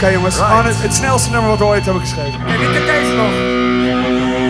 Oké jongens, Right. het, het snelste nummer wat we ooit hebben geschreven. En ik heb deze nog.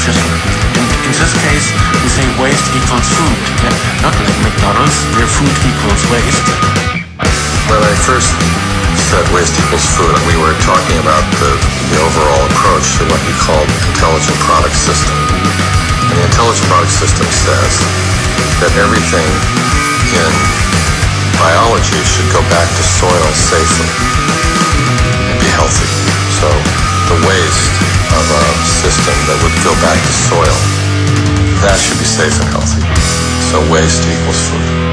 In, this case, we say waste equals food. Yeah? Not like McDonald's, where food equals waste. When I first said waste equals food, we were talking about the, the overall approach to what we call the intelligent product system. And the intelligent product system says that everything in biology should go back to soil safely system that would go back to soil, that should be safe and healthy. So waste equals food.